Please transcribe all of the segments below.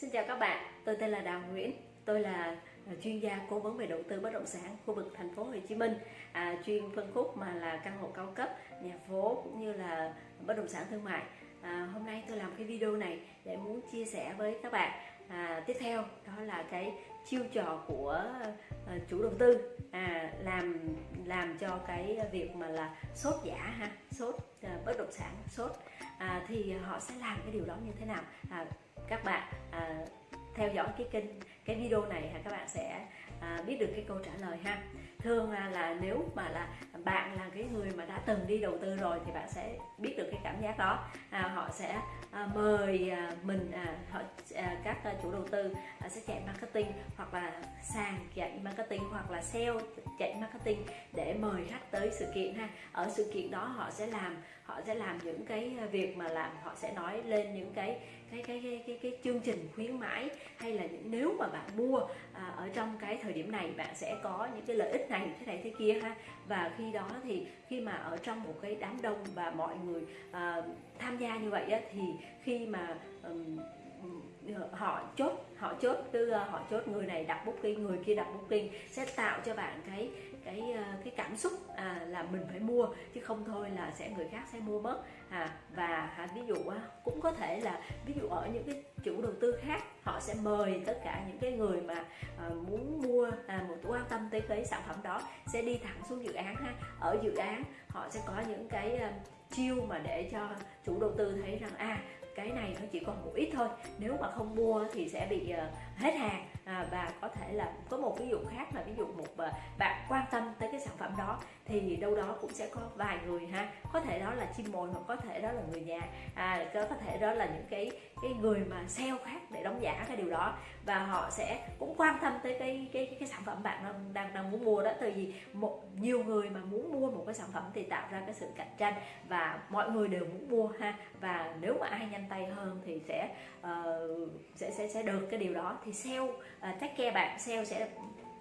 Xin chào các bạn, tôi tên là Đào Nguyễn, tôi là à, chuyên gia cố vấn về đầu tư bất động sản khu vực thành phố Hồ Chí Minh, à, chuyên phân khúc mà là căn hộ cao cấp, nhà phố cũng như là bất động sản thương mại. À, hôm nay tôi làm cái video này để muốn chia sẻ với các bạn. À, tiếp theo đó là cái chiêu trò của ờ, chủ đầu tư à, làm làm cho cái việc mà là sốt giả ha, sốt à, bất động sản sốt à, thì họ sẽ làm cái điều đó như thế nào? À, các bạn à, theo dõi cái kênh cái video này ha các bạn sẽ à, biết được cái câu trả lời ha thường là, là nếu mà là bạn là cái người mà đã từng đi đầu tư rồi thì bạn sẽ biết được cái cảm giác đó. À, họ sẽ à, mời à, mình à, họ à, các à, chủ đầu tư à, sẽ chạy marketing hoặc là sàn chạy marketing hoặc là sale chạy marketing để mời khách tới sự kiện ha. Ở sự kiện đó họ sẽ làm họ sẽ làm những cái việc mà làm họ sẽ nói lên những cái cái cái cái cái, cái chương trình khuyến mãi hay là những, nếu mà bạn mua à, ở trong cái thời điểm này bạn sẽ có những cái lợi ích này thế này thế kia ha. Và khi đó thì khi mà ở trong một cái đám đông và mọi người uh, tham gia như vậy á, thì khi mà um, họ chốt họ chốt từ ờ, họ chốt người này đặt booking người kia đặt booking sẽ tạo cho bạn cái cái ờ, cái cảm xúc à, là mình phải mua chứ không thôi là sẽ người khác sẽ mua mất. À, và à, ví dụ cũng có thể là ví dụ ở những cái chủ đầu tư khác họ sẽ mời tất cả những cái người mà à, muốn mua à, một quan tâm tới cái sản phẩm đó sẽ đi thẳng xuống dự án ha. Ở dự án họ sẽ có những cái ờ, chiêu mà để cho chủ đầu tư thấy rằng à cái này nó chỉ còn một ít thôi. Nếu mà không mua thì sẽ bị ờ, hết hàng. À, và có thể là có một ví dụ khác là ví dụ một ờ, bạn quan tâm tới cái sản phẩm đó thì đâu đó cũng sẽ có vài người ha. Có thể đó là chim mồi hoặc có thể đó là người nhà. À, có thể đó là những cái cái người mà sale khác để đóng giả cái điều đó. Và họ sẽ cũng quan tâm tới cái cái cái, cái sản phẩm bạn đang, đang đang muốn mua đó. Tại vì một nhiều người mà muốn mua một cái sản phẩm thì tạo ra cái sự cạnh tranh và mọi người đều muốn mua ha. Và nếu mà ai nhanh tay hơn thì sẽ uh, sẽ sẽ sẽ được cái điều đó. Thì sale ờ, uh, take care bạn sale sẽ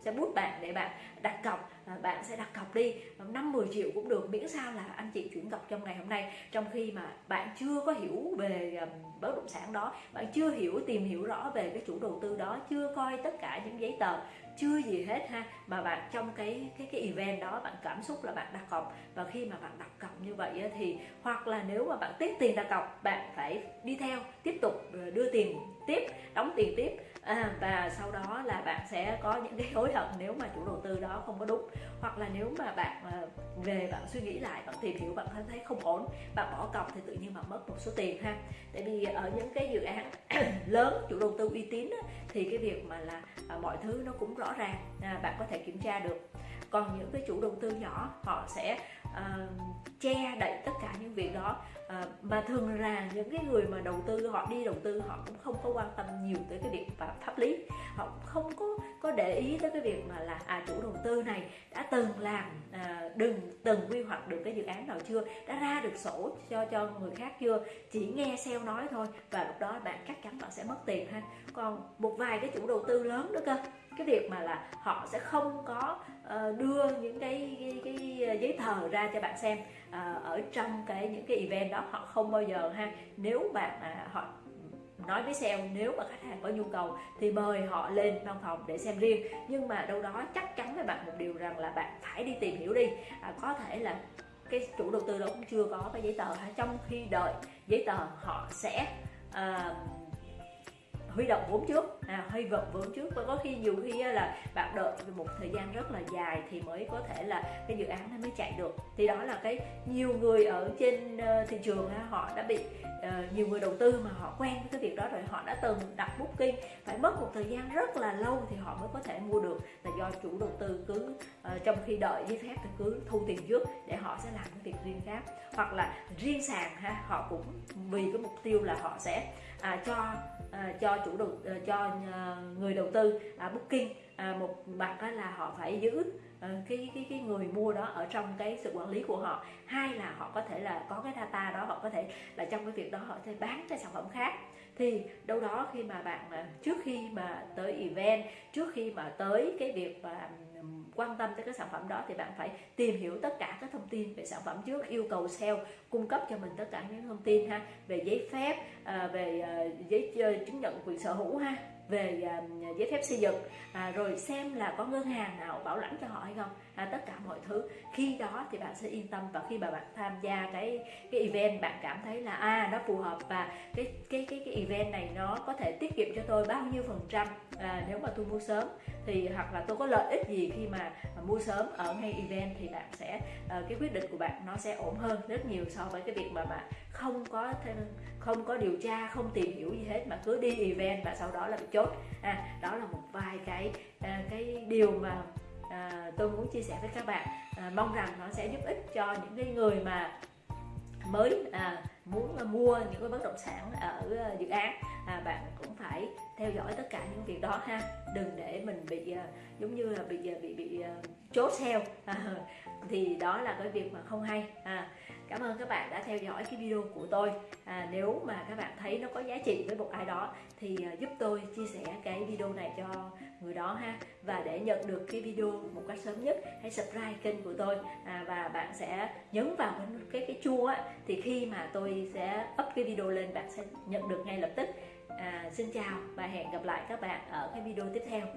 sẽ bút bạn để bạn đặt cọc. À, bạn sẽ đặt cọc đi năm 10 triệu cũng được miễn sao là anh chị chuyển cọc trong ngày hôm nay. Trong khi mà bạn chưa có hiểu về bất động sản đó bạn chưa hiểu tìm hiểu rõ về cái chủ đầu tư đó chưa coi tất cả những giấy tờ chưa gì hết ha mà bạn trong cái cái cái event đó bạn cảm xúc là bạn đặt cọc. Và khi mà bạn đặt cọc như vậy thì hoặc là nếu mà bạn tiếp tiền đặt cọc bạn phải đi theo tiếp tục ờ, đưa tiền tiếp đóng tiền tiếp. À, và sau đó là sẽ có những cái hối hận nếu mà chủ đầu tư đó không có đúng. Hoặc là nếu mà bạn ờ, về bạn suy nghĩ lại bạn tìm hiểu bạn thấy không ổn bạn bỏ cọc thì tự nhiên bạn mất một số tiền ha. Tại vì ở những cái dự án lớn chủ đầu tư uy tín thì cái việc mà là à, mọi thứ nó cũng rõ ràng à, bạn có thể kiểm tra được. Còn những cái chủ đầu tư nhỏ họ sẽ uh, che đậy tất cả những việc đó. Ờ, mà thường là những cái người mà đầu tư, họ đi đầu tư, họ cũng không có quan tâm nhiều tới cái việc pháp lý. Họ cũng không có có để ý tới cái việc mà là à chủ đầu tư này đã từng làm đừng từng quy hoạch được cái dự án nào chưa đã ra được sổ cho cho người khác chưa chỉ nghe sale nói thôi và lúc đó bạn chắc chắn bạn sẽ mất tiền ha. Còn một vài cái chủ đầu tư lớn nữa cơ cái việc mà là họ sẽ không có uh, đưa những cái, cái cái giấy tờ ra cho bạn xem uh, ở trong cái những cái event đó họ không bao giờ ha. Nếu bạn uh, họ nói với sale nếu mà khách hàng có nhu cầu thì mời họ lên văn phòng để xem riêng. Nhưng mà đâu đó chắc chắn với bạn một điều rằng là bạn phải đi tìm hiểu đi. À, có thể là cái chủ đầu tư đó cũng chưa có cái giấy tờ trong khi đợi giấy tờ họ sẽ uh, huy động vốn trước. À, huy động vốn trước. Và có khi nhiều khi là bạn đợi một thời gian rất là dài thì mới có thể là cái dự án nó mới chạy được. Thì đó là cái nhiều người ở trên ờ, thị trường họ đã bị ờ, nhiều người đầu tư mà họ quen với cái việc đó rồi họ đã từng đặt booking. Phải mất một thời gian rất là lâu thì họ mới có thể mua được. Là do chủ đầu tư cứ ờ, trong khi đợi giấy phép thì cứ thu tiền trước để họ sẽ làm cái việc riêng khác. Hoặc là riêng sàn ha họ cũng vì cái mục tiêu là họ sẽ à, cho à, cho chủ đầu à, cho à, người đầu tư à, booking à, một mặt đó là họ phải giữ à, cái cái cái người mua đó ở trong cái sự quản lý của họ. Hai là họ có thể là có cái data đó họ có thể là trong cái việc đó họ sẽ bán cái sản phẩm khác thì đâu đó khi mà bạn à, trước khi mà tới event, trước khi mà tới cái việc mà quan tâm tới cái sản phẩm đó thì bạn phải tìm hiểu tất cả các thông tin về sản phẩm trước, yêu cầu sale, cung cấp cho mình tất cả những thông tin ha, về giấy phép à, về à, giấy ờ, chứng nhận quyền sở hữu ha về à, giấy phép xây dựng à, rồi xem là có ngân hàng nào bảo lãnh cho họ hay không. À, tất cả mọi thứ. Khi đó thì bạn sẽ yên tâm và khi mà bạn tham gia cái cái event bạn cảm thấy là à nó phù hợp và cái cái cái cái event này nó có thể tiết kiệm cho tôi bao nhiêu phần trăm à, nếu mà tôi mua sớm. Thì hoặc là tôi có lợi ích gì khi mà mua sớm ở ngay event thì bạn sẽ à, cái quyết định của bạn nó sẽ ổn hơn rất nhiều so với cái việc mà bạn không có thêm, không có điều tra không tìm hiểu gì hết mà cứ đi event và sau đó là bị chốt. À, đó là một vài cái ờ, cái điều mà à, tôi muốn chia sẻ với các bạn. À, mong rằng nó sẽ giúp ích cho những cái người mà mới à, muốn mua những cái bất động sản ở dự án. À, bạn cũng phải theo dõi tất cả những việc đó ha. Đừng để mình bị à, giống như là bị à, bị bị uh, chốt theo à, thì đó là cái việc mà không hay. À, cảm ơn các bạn đã theo dõi cái video của tôi. À, nếu mà các bạn thấy nó có giá trị với một ai đó thì uh, giúp tôi chia sẻ cái video này cho người đó ha. Và để nhận được cái video một cách sớm nhất hãy subscribe kênh của tôi. À, và bạn sẽ nhấn vào cái cái, cái chuông á thì khi mà tôi sẽ up cái video lên bạn sẽ nhận được ngay lập tức à, xin chào và hẹn gặp lại các bạn ở cái video tiếp theo.